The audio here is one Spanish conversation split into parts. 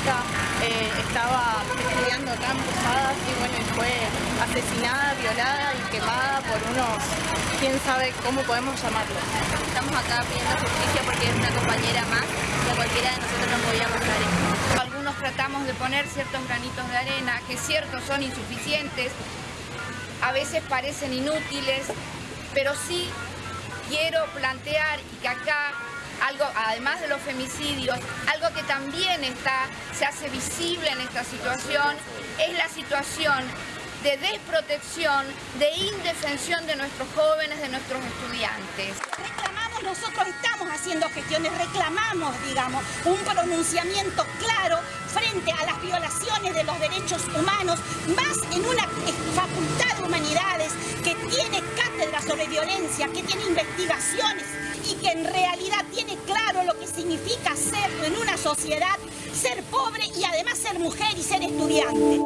Ella eh, estaba estudiando acá en y bueno, fue asesinada, violada y quemada por unos, quién sabe cómo podemos llamarlos. Estamos acá pidiendo justicia porque es una compañera más que cualquiera de nosotros no podía pasar esto. Algunos tratamos de poner ciertos granitos de arena que ciertos son insuficientes, a veces parecen inútiles, pero sí quiero plantear y que acá algo, además de los femicidios, algo que también está, se hace visible en esta situación, es la situación de desprotección, de indefensión de nuestros jóvenes, de nuestros estudiantes. Reclamamos, nosotros estamos haciendo gestiones, reclamamos, digamos, un pronunciamiento claro frente a las violaciones de los derechos humanos, más en una facultad de humanidades que tiene sobre violencia, que tiene investigaciones y que en realidad tiene claro lo que significa ser en una sociedad, ser pobre y además ser mujer y ser estudiante.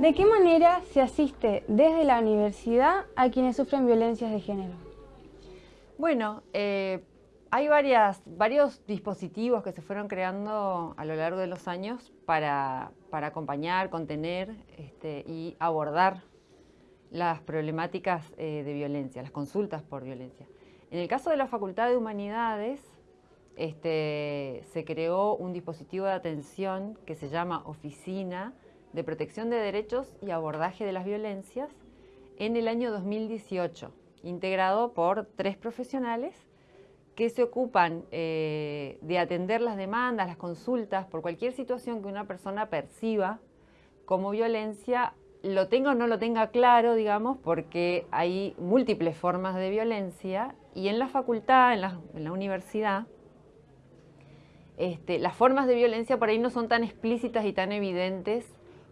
¿De qué manera se asiste desde la universidad a quienes sufren violencias de género? Bueno, eh, hay varias, varios dispositivos que se fueron creando a lo largo de los años para, acompañar, contener este, y abordar las problemáticas eh, de violencia, las consultas por violencia. En el caso de la Facultad de Humanidades, este, se creó un dispositivo de atención que se llama Oficina de Protección de Derechos y Abordaje de las Violencias en el año 2018, integrado por tres profesionales que se ocupan eh, de atender las demandas, las consultas por cualquier situación que una persona perciba como violencia, lo tenga o no lo tenga claro, digamos, porque hay múltiples formas de violencia y en la facultad, en la, universidad, este, las formas de violencia por ahí no son tan explícitas y tan evidentes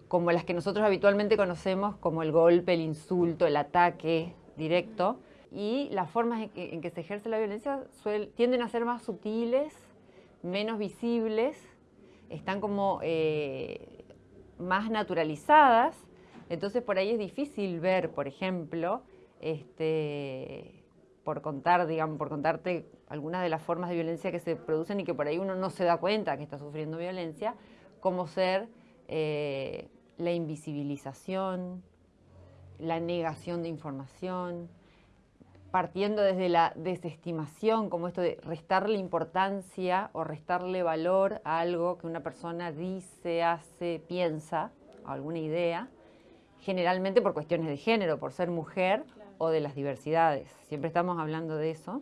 como las que nosotros habitualmente conocemos como el golpe, el insulto, el ataque directo, y las formas en que, se ejerce la violencia tienden a ser más sutiles, menos visibles, están como eh, más naturalizadas, entonces por ahí es difícil ver, por ejemplo, este, por contar, digamos, por contarte algunas de las formas de violencia que se producen y que por ahí uno no se da cuenta que está sufriendo violencia, como ser eh, la invisibilización, la negación de información, partiendo desde la desestimación, como esto de restarle importancia o restarle valor a algo que una persona dice, hace, piensa, alguna idea, generalmente por cuestiones de género, por ser mujer o de las diversidades. Siempre estamos hablando de eso.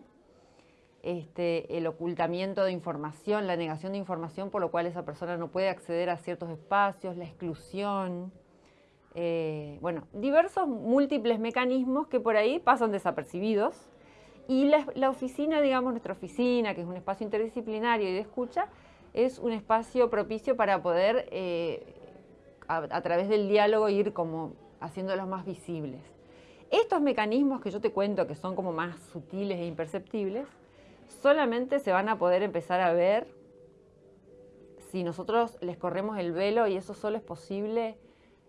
Este, el ocultamiento de información, la negación de información por lo cual esa persona no puede acceder a ciertos espacios, la exclusión, eh, bueno, diversos múltiples mecanismos que por ahí pasan desapercibidos y la, oficina, digamos, nuestra oficina, que es un espacio interdisciplinario y de escucha, es un espacio propicio para poder, eh, a, través del diálogo, ir como haciéndolos más visibles. Estos mecanismos que yo te cuento, que son como más sutiles e imperceptibles, solamente se van a poder empezar a ver si nosotros les corremos el velo y eso solo es posible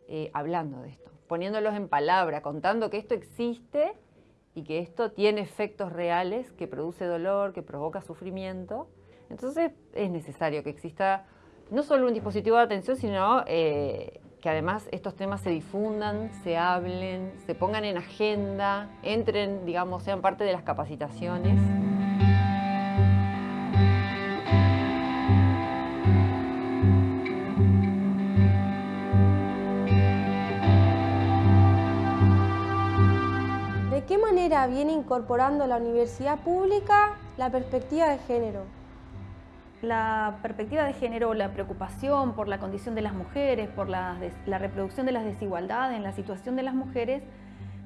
eh, hablando de esto, poniéndolos en palabra, contando que esto existe y que esto tiene efectos reales, que produce dolor, que provoca sufrimiento. Entonces es necesario que exista no solo un dispositivo de atención, sino eh, que además estos temas se difundan, se hablen, se pongan en agenda, entren, digamos, sean parte de las capacitaciones. ¿De qué manera viene incorporando la universidad pública la perspectiva de género? La perspectiva de género, la preocupación por la condición de las mujeres, por la, reproducción de las desigualdades en la situación de las mujeres,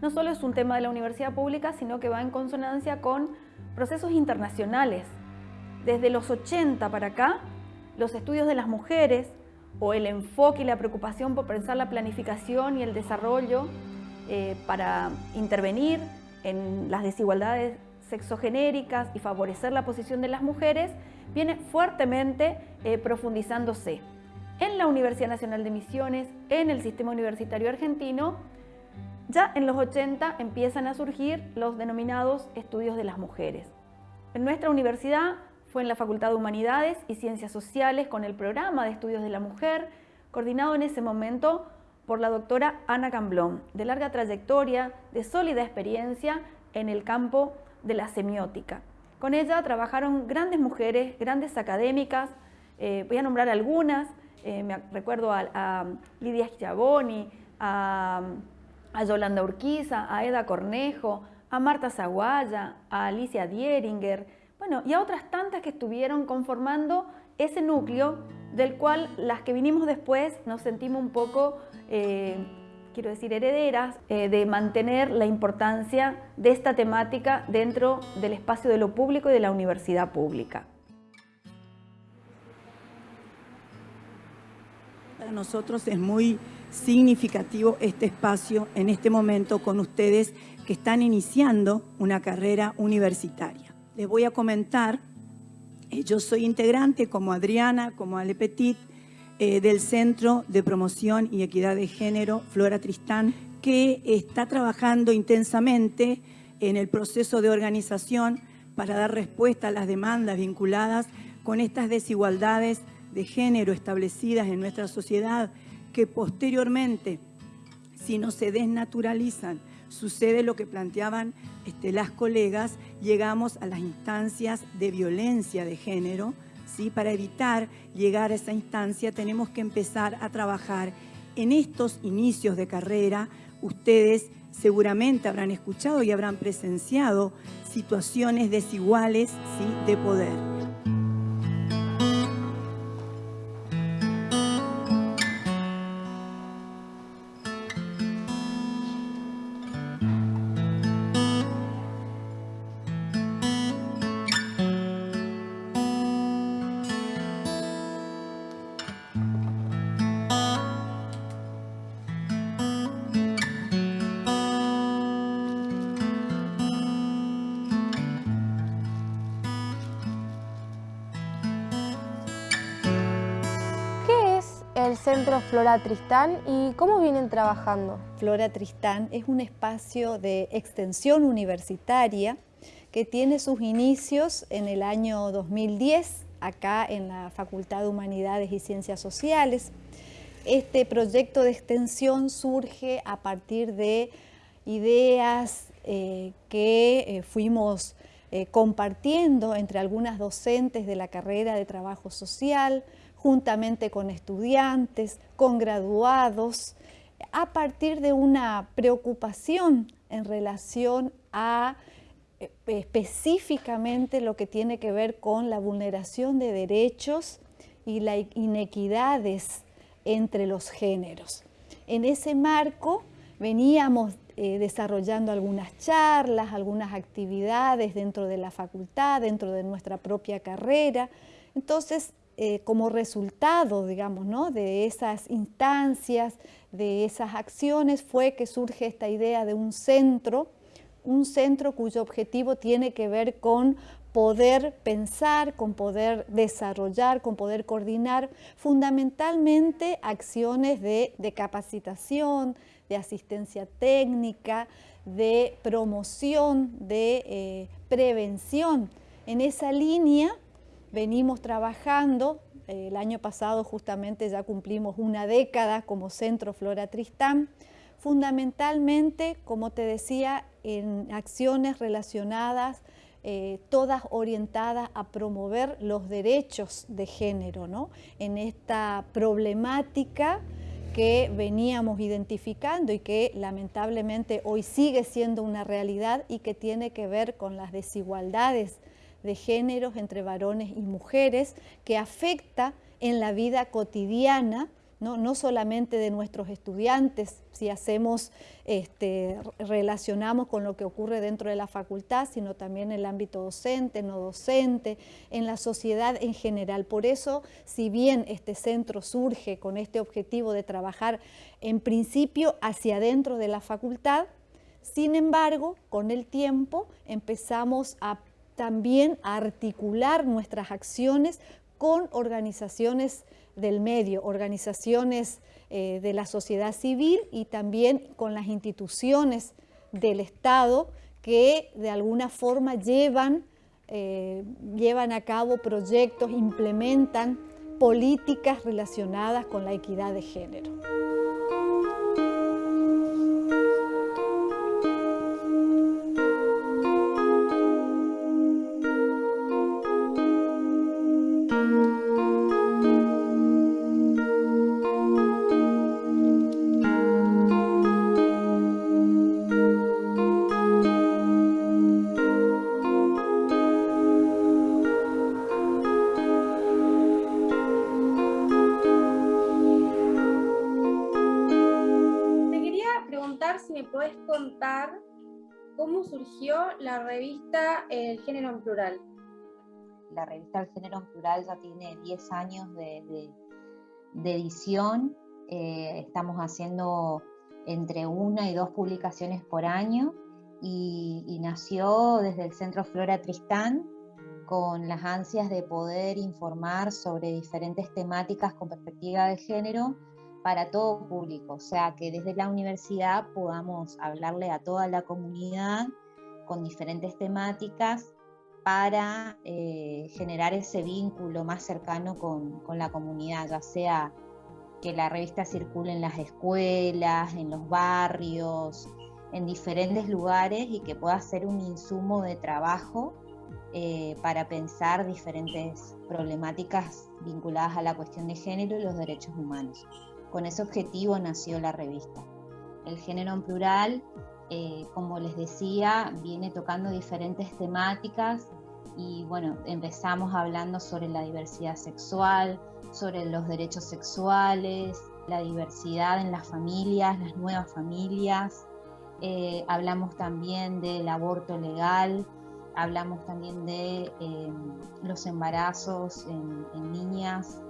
no solo es un tema de la universidad pública, sino que va en consonancia con procesos internacionales. Desde los 80 para acá, los estudios de las mujeres o el enfoque y la preocupación por pensar la planificación y el desarrollo eh, para intervenir en las desigualdades sexogenéricas y favorecer la posición de las mujeres, viene fuertemente eh, profundizándose. En la Universidad Nacional de Misiones, en el sistema universitario argentino, ya en los 80 empiezan a surgir los denominados estudios de las mujeres. En nuestra universidad Fue en la Facultad de Humanidades y Ciencias Sociales con el programa de estudios de la mujer, coordinado en ese momento por la doctora Ana Camblón, de larga trayectoria, de sólida experiencia en el campo de la semiótica. Con ella trabajaron grandes mujeres, grandes académicas, eh, voy a nombrar algunas, eh, me recuerdo a, Lidia Schiavoni, a, a, Yolanda Urquiza, a Eda Cornejo, a Marta Zaguaya, a Alicia Dieringer, bueno, y a otras tantas que estuvieron conformando ese núcleo del cual las que vinimos después nos sentimos un poco, eh, quiero decir, herederas eh, de mantener la importancia de esta temática dentro del espacio de lo público y de la universidad pública. Para nosotros es muy significativo este espacio en este momento con ustedes que están iniciando una carrera universitaria. Les voy a comentar eh, yo soy integrante, como Adriana, como Ale Petit, eh, del Centro de Promoción y Equidad de Género, Flora Tristán, que está trabajando intensamente en el proceso de organización para dar respuesta a las demandas vinculadas con estas desigualdades de género establecidas en nuestra sociedad que posteriormente, si no se desnaturalizan, sucede lo que planteaban este, las colegas, llegamos a las instancias de violencia de género. ¿Sí? Para evitar llegar a esa instancia tenemos que empezar a trabajar en estos inicios de carrera. Ustedes seguramente habrán escuchado y habrán presenciado situaciones desiguales ¿sí? de poder. Centro Flora Tristán y cómo vienen trabajando? Flora Tristán es un espacio de extensión universitaria que tiene sus inicios en el año 2010, acá en la Facultad de Humanidades y Ciencias Sociales. Este proyecto de extensión surge a partir de ideas eh, que eh, fuimos eh, compartiendo entre algunas docentes de la carrera de trabajo social, juntamente con estudiantes, con graduados, a partir de una preocupación en relación a eh, específicamente lo que tiene que ver con la vulneración de derechos y las inequidades entre los géneros. En ese marco veníamos eh, desarrollando algunas charlas, algunas actividades dentro de la facultad, dentro de nuestra propia carrera. Entonces, eh, como resultado, digamos, ¿no? de esas instancias, de esas acciones, fue que surge esta idea de un centro, un centro cuyo objetivo tiene que ver con poder pensar, con poder desarrollar, con poder coordinar fundamentalmente acciones de, capacitación, de asistencia técnica, de promoción, de eh, prevención. En esa línea venimos trabajando, eh, el año pasado justamente ya cumplimos una década como Centro Flora Tristán, fundamentalmente, como te decía, en acciones relacionadas, eh, todas orientadas a promover los derechos de género, ¿no? en esta problemática que veníamos identificando y que lamentablemente hoy sigue siendo una realidad y que tiene que ver con las desigualdades de géneros entre varones y mujeres que afecta en la vida cotidiana ¿no? solamente de nuestros estudiantes, si hacemos, este, relacionamos con lo que ocurre dentro de la facultad, sino también en el ámbito docente, no docente, en la sociedad en general. Por eso, si bien este centro surge con este objetivo de trabajar en principio hacia adentro de la facultad, sin embargo, con el tiempo empezamos a también articular nuestras acciones con organizaciones del medio, organizaciones eh, de la sociedad civil y también con las instituciones del Estado que de alguna forma llevan eh, llevan a cabo proyectos, implementan políticas relacionadas con la equidad de género. Revista El Género en Plural? La revista El Género en Plural ya tiene 10 años de, edición. Eh, estamos haciendo entre una y dos publicaciones por año y, nació desde el Centro Flora Tristán con las ansias de poder informar sobre diferentes temáticas con perspectiva de género para todo público, o sea, que desde la universidad podamos hablarle a toda la comunidad con diferentes temáticas para eh, generar ese vínculo más cercano con, la comunidad, ya sea que la revista circule en las escuelas, en los barrios, en diferentes lugares y que pueda ser un insumo de trabajo eh, para pensar diferentes problemáticas vinculadas a la cuestión de género y los derechos humanos. Con ese objetivo nació la revista. El género en plural eh, como les decía, viene tocando diferentes temáticas y bueno, empezamos hablando sobre la diversidad sexual, sobre los derechos sexuales, la diversidad en las familias, las nuevas familias. Eh, hablamos también del aborto legal, hablamos también de eh, los embarazos en, niñas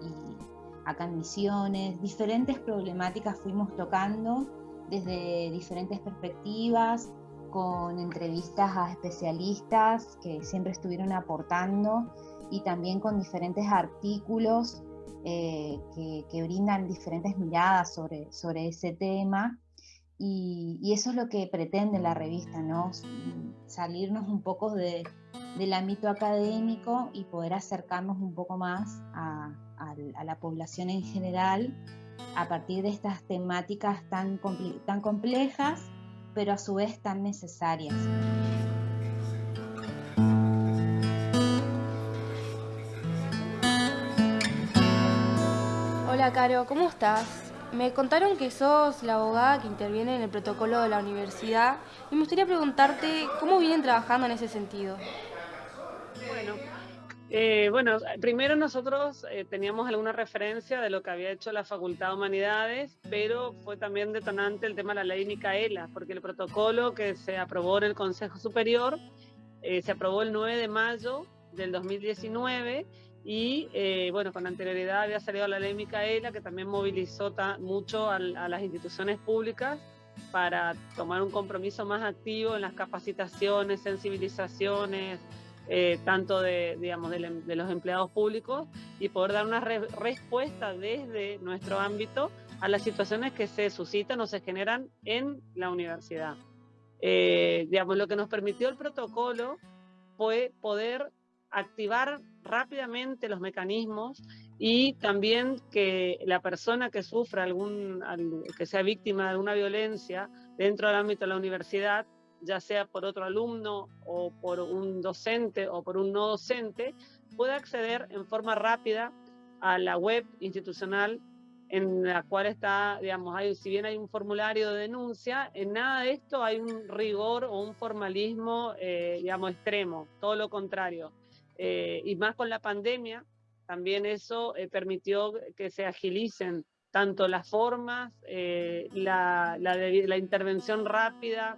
y acá en Misiones. Diferentes problemáticas fuimos tocando desde diferentes perspectivas, con entrevistas a especialistas que siempre estuvieron aportando y también con diferentes artículos eh, que, brindan diferentes miradas sobre, sobre ese tema. Y, eso es lo que pretende la revista, ¿no? salirnos un poco de, del ámbito académico y poder acercarnos un poco más a, a la población en general a partir de estas temáticas tan, complejas, pero a su vez tan necesarias. Hola Caro, ¿cómo estás? Me contaron que sos la abogada que interviene en el protocolo de la universidad y me gustaría preguntarte cómo vienen trabajando en ese sentido. Eh, bueno, primero nosotros eh, teníamos alguna referencia de lo que había hecho la Facultad de Humanidades, pero fue también detonante el tema de la ley Micaela, porque el protocolo que se aprobó en el Consejo Superior eh, se aprobó el 9 de mayo del 2019 y bueno, con anterioridad había salido la ley Micaela que también movilizó mucho a las instituciones públicas para tomar un compromiso más activo en las capacitaciones, sensibilizaciones, eh, tanto de, digamos, em, de, los empleados públicos y poder dar una respuesta desde nuestro ámbito a las situaciones que se suscitan o se generan en la universidad. Eh, digamos, lo que nos permitió el protocolo fue poder activar rápidamente los mecanismos y también que la persona que sufra algún, que sea víctima de alguna violencia dentro del ámbito de la universidad ya sea por otro alumno o por un docente o por un no docente, puede acceder en forma rápida a la web institucional en la cual está, digamos, hay, si bien hay un formulario de denuncia, en nada de esto hay un rigor o un formalismo, eh, digamos, extremo, todo lo contrario. Eh, y más con la pandemia, también eso eh, permitió que se agilicen tanto las formas, la, la, la intervención rápida,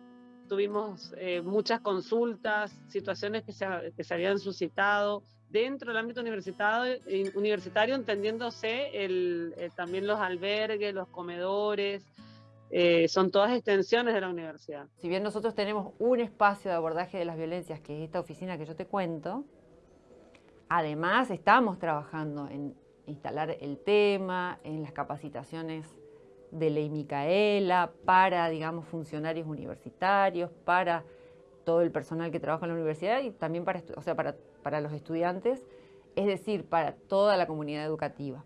tuvimos eh, muchas consultas, situaciones que se, que se, habían suscitado dentro del ámbito universitario, universitario entendiéndose el, eh, también los albergues, los comedores, eh, son todas extensiones de la universidad. Si bien nosotros tenemos un espacio de abordaje de las violencias, que es esta oficina que yo te cuento, además estamos trabajando en instalar el tema, en las capacitaciones de ley Micaela, para, digamos, funcionarios universitarios, para todo el personal que trabaja en la universidad y también para, o sea, para, para los estudiantes, es decir, para toda la comunidad educativa.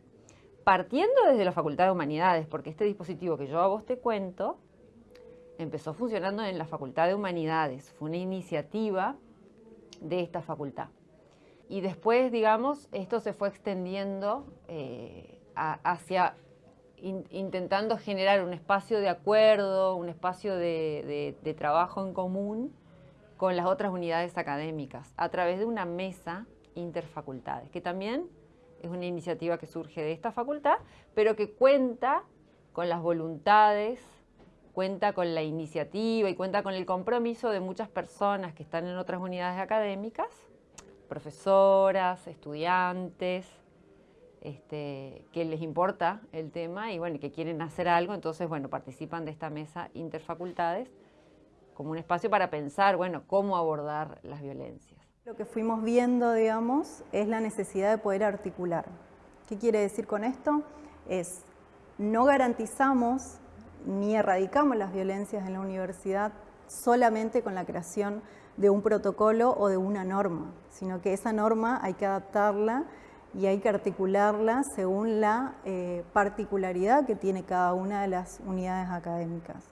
Partiendo desde la Facultad de Humanidades, porque este dispositivo que yo a vos te cuento empezó funcionando en la Facultad de Humanidades, fue una iniciativa de esta facultad. Y después, digamos, esto se fue extendiendo eh, hacia intentando generar un espacio de acuerdo, un espacio de, de, trabajo en común con las otras unidades académicas a través de una mesa interfacultades, que también es una iniciativa que surge de esta facultad, pero que cuenta con las voluntades, cuenta con la iniciativa y cuenta con el compromiso de muchas personas que están en otras unidades académicas, profesoras, estudiantes, este, que les importa el tema y bueno, que quieren hacer algo, entonces bueno, participan de esta mesa interfacultades como un espacio para pensar, bueno, cómo abordar las violencias. Lo que fuimos viendo, digamos, es la necesidad de poder articular. ¿Qué quiere decir con esto? Es, no garantizamos ni erradicamos las violencias en la universidad solamente con la creación de un protocolo o de una norma, sino que esa norma hay que adaptarla y hay que articularla según la eh, particularidad que tiene cada una de las unidades académicas.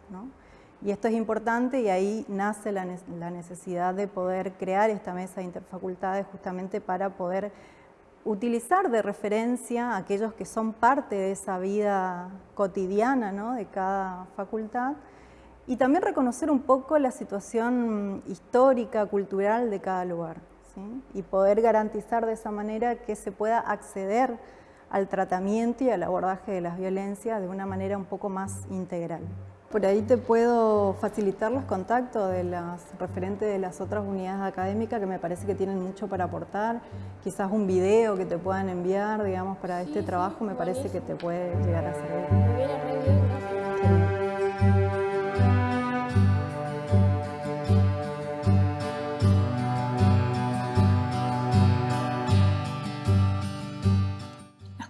Y esto es importante y ahí nace la, necesidad de poder crear esta mesa de interfacultades justamente para poder utilizar de referencia a aquellos que son parte de esa vida cotidiana de cada facultad y también reconocer un poco la situación histórica, cultural de cada lugar y poder garantizar de esa manera que se pueda acceder al tratamiento y al abordaje de las violencias de una manera un poco más integral. Por ahí te puedo facilitar los contactos de las referentes de las otras unidades académicas que me parece que tienen mucho para aportar. Quizás un video que te puedan enviar, digamos, para este trabajo me parece que te puede llegar a servir.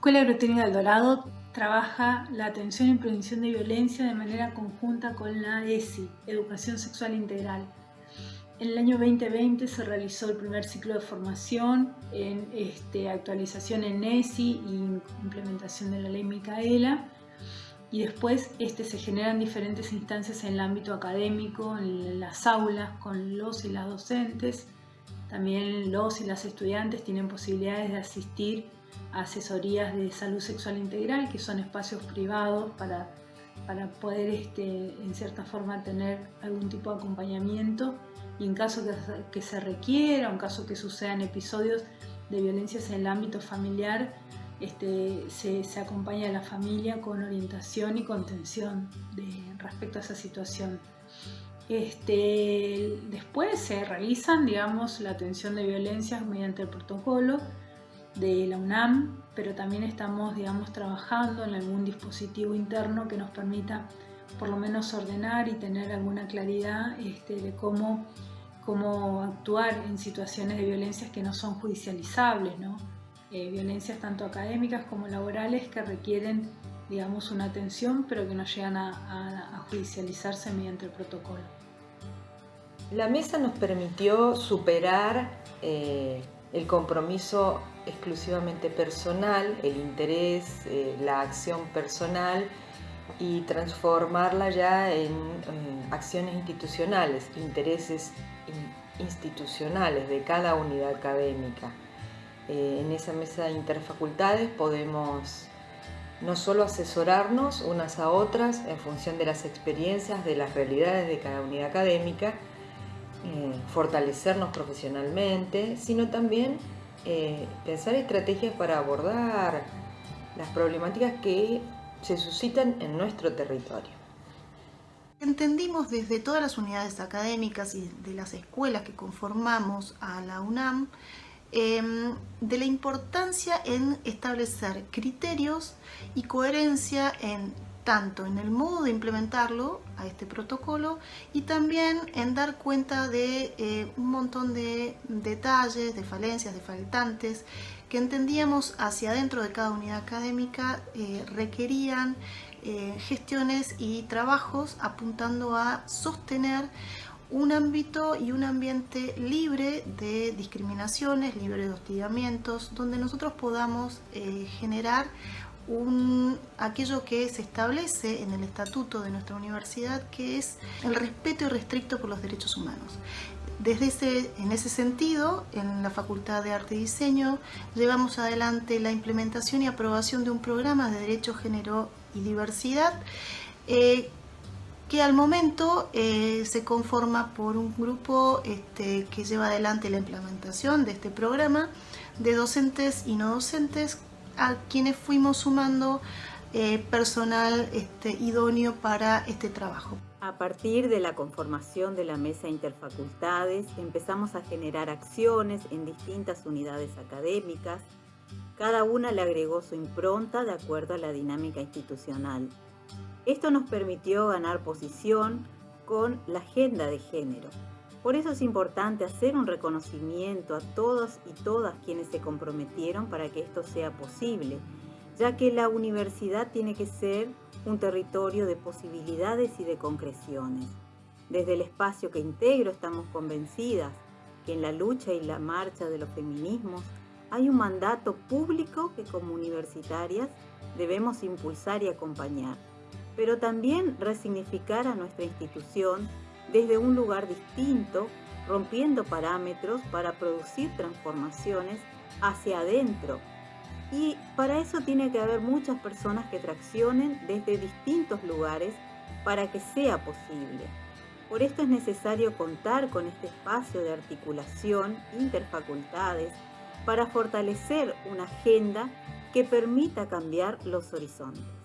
Escuela Agrotécnica del Dorado trabaja la atención y prevención de violencia de manera conjunta con la ESI, Educación Sexual Integral. En el año 2020 se realizó el primer ciclo de formación en este, actualización en ESI y implementación de la ley Micaela. Y después este, se generan diferentes instancias en el ámbito académico, en las aulas, con los y las docentes. También los y las estudiantes tienen posibilidades de asistir asesorías de salud sexual integral, que son espacios privados para, para poder este, en cierta forma tener algún tipo de acompañamiento y en caso que, se requiera, en caso que sucedan episodios de violencias en el ámbito familiar, este, se, acompaña a la familia con orientación y contención respecto a esa situación. Este, después se realizan, digamos, la atención de violencias mediante el protocolo, de la UNAM, pero también estamos, digamos, trabajando en algún dispositivo interno que nos permita por lo menos ordenar y tener alguna claridad este, de cómo, cómo actuar en situaciones de violencias que no son judicializables, ¿no? Eh, violencias tanto académicas como laborales que requieren digamos, una atención, pero que no llegan a, judicializarse mediante el protocolo. La mesa nos permitió superar eh, el compromiso exclusivamente personal, el interés, eh, la acción personal y transformarla ya en acciones institucionales, intereses institucionales de cada unidad académica. Eh, en esa mesa de interfacultades podemos no solo asesorarnos unas a otras en función de las experiencias, de las realidades de cada unidad académica, eh, fortalecernos profesionalmente, sino también eh, pensar estrategias para abordar las problemáticas que se suscitan en nuestro territorio. Entendimos desde todas las unidades académicas y de las escuelas que conformamos a la UNAM em, de la importancia en establecer criterios y coherencia en tanto en el modo de implementarlo a este protocolo y también en dar cuenta de eh, un montón de detalles, de falencias, de faltantes que entendíamos hacia adentro de cada unidad académica eh, requerían eh, gestiones y trabajos apuntando a sostener un ámbito y un ambiente libre de discriminaciones, libre de hostigamientos, donde nosotros podamos generar un, aquello que se establece en el estatuto de nuestra universidad, que es el respeto irrestricto por los derechos humanos. Desde ese, en ese sentido, en la Facultad de Arte y Diseño, llevamos adelante la implementación y aprobación de un programa de Derecho, Género y Diversidad, eh, que al momento eh, se conforma por un grupo este, que lleva adelante la implementación de este programa de docentes y no docentes a quienes fuimos sumando eh, personal este, idóneo para este trabajo. A partir de la conformación de la Mesa Interfacultades empezamos a generar acciones en distintas unidades académicas. Cada una le agregó su impronta de acuerdo a la dinámica institucional. Esto nos permitió ganar posición con la agenda de género. Por eso es importante hacer un reconocimiento a todos y todas quienes se comprometieron para que esto sea posible, ya que la universidad tiene que ser un territorio de posibilidades y de concreciones. Desde el espacio que integro estamos convencidas que en la lucha y la marcha de los feminismos hay un mandato público que como universitarias debemos impulsar y acompañar pero también resignificar a nuestra institución desde un lugar distinto, rompiendo parámetros para producir transformaciones hacia adentro. Y para eso tiene que haber muchas personas que traccionen desde distintos lugares para que sea posible. Por esto es necesario contar con este espacio de articulación interfacultades para fortalecer una agenda que permita cambiar los horizontes.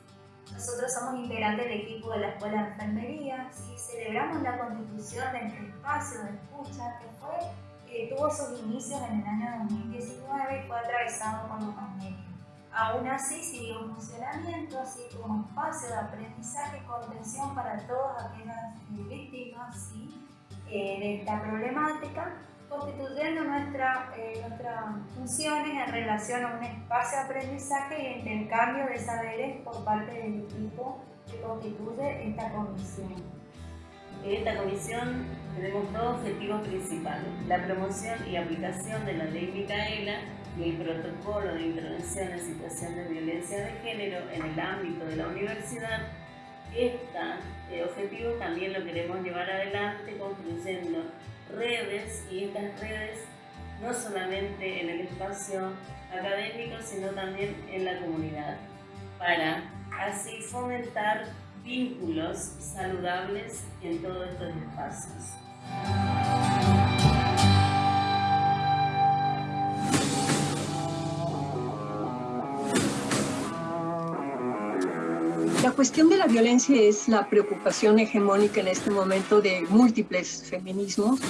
Nosotros somos integrantes del equipo de la Escuela de Enfermería y celebramos la constitución de este espacio de escucha que fue, tuvo sus inicios en el año 2019 y fue atravesado por la pandemia. Aún así siguió en funcionamiento, así como espacio de aprendizaje y contención para todas aquellas eh, víctimas eh, de esta problemática constituyendo nuestra, eh, nuestras funciones en relación a un espacio de aprendizaje y intercambio de saberes por parte del equipo que constituye esta comisión. En esta comisión tenemos dos objetivos principales, la promoción y aplicación de la ley Micaela y el protocolo de intervención en situación de violencia de género en el ámbito de la universidad. Este objetivo también lo queremos llevar adelante construyendo redes y estas redes no solamente en el espacio académico, sino también en la comunidad, para así fomentar vínculos saludables en todos estos espacios. Cuestión de la violencia es la preocupación hegemónica en este momento de múltiples feminismos.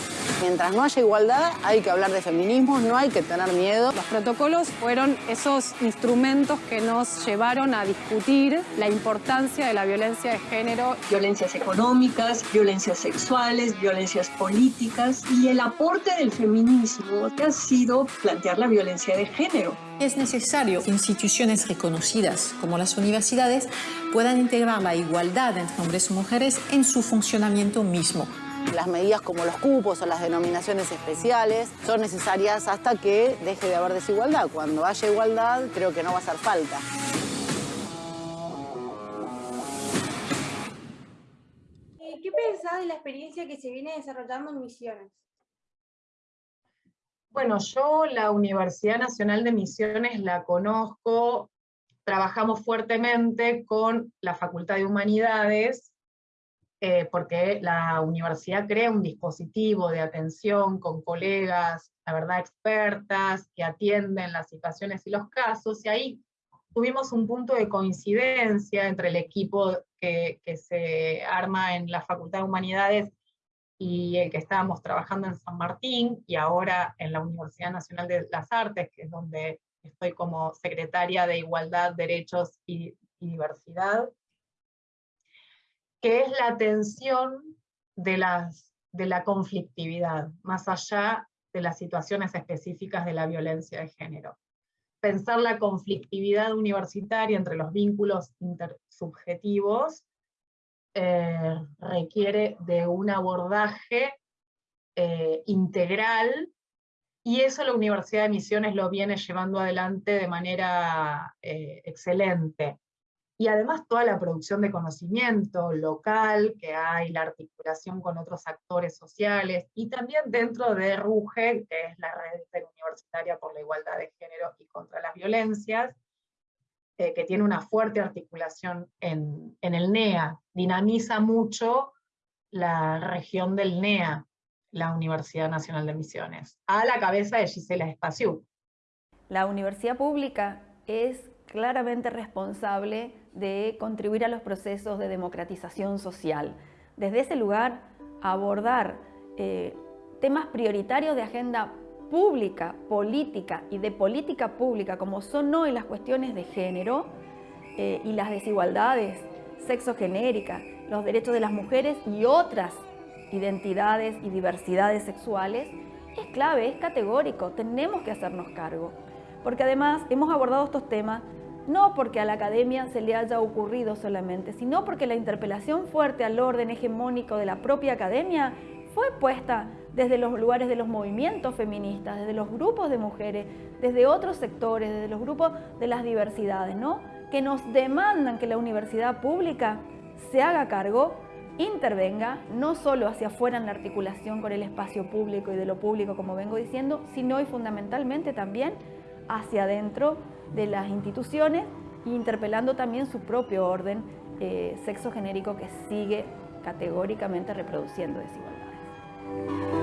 Mientras no haya igualdad, hay que hablar de feminismos, no hay que tener miedo. Los protocolos fueron esos instrumentos que nos llevaron a discutir la importancia de la violencia de género. Violencias económicas, violencias sexuales, violencias políticas y el aporte del feminismo que ha sido plantear la violencia de género. Es necesario que instituciones reconocidas como las universidades puedan integrar la igualdad entre hombres y mujeres en su funcionamiento mismo. Las medidas como los cupos o las denominaciones especiales son necesarias hasta que deje de haber desigualdad. Cuando haya igualdad, creo que no va a hacer falta. Eh, ¿Qué pensás de la experiencia que se viene desarrollando en Misiones? Bueno, yo la Universidad Nacional de Misiones la conozco trabajamos fuertemente con la Facultad de Humanidades, eh, porque la universidad crea un dispositivo de atención con colegas, la verdad, expertas, que atienden las situaciones y los casos, y ahí tuvimos un punto de coincidencia entre el equipo que, que se arma en la Facultad de Humanidades y el que estábamos trabajando en San Martín, y ahora en la Universidad Nacional de las Artes, que es donde estoy como secretaria de Igualdad, Derechos y, Diversidad, que es la atención de, las, de la conflictividad, más allá de las situaciones específicas de la violencia de género. Pensar la conflictividad universitaria entre los vínculos intersubjetivos eh, requiere de un abordaje eh, integral y eso la Universidad de Misiones lo viene llevando adelante de manera eh, excelente. Y además toda la producción de conocimiento local que hay, la articulación con otros actores sociales, y también dentro de RUGE, que es la Red Universitaria por la Igualdad de Género y contra las Violencias, eh, que tiene una fuerte articulación en, en el NEA, dinamiza mucho la región del NEA, la Universidad Nacional de Misiones, a la cabeza de Gisela Espaciú. La universidad pública es claramente responsable de contribuir a los procesos de democratización social. Desde ese lugar, abordar eh, temas prioritarios de agenda pública, política y de política pública, como son hoy las cuestiones de género eh, y las desigualdades sexogenéricas, los derechos de las mujeres y otras identidades y diversidades sexuales, es clave, es categórico, tenemos que hacernos cargo. Porque además hemos abordado estos temas no porque a la academia se le haya ocurrido solamente, sino porque la interpelación fuerte al orden hegemónico de la propia academia fue puesta desde los lugares de los movimientos feministas, desde los grupos de mujeres, desde otros sectores, desde los grupos de las diversidades, ¿no? que nos demandan que la universidad pública se haga cargo intervenga no solo hacia afuera en la articulación con el espacio público y de lo público, como vengo diciendo, sino y fundamentalmente también hacia adentro de las instituciones e interpelando también su propio orden eh, sexo genérico que sigue categóricamente reproduciendo desigualdades.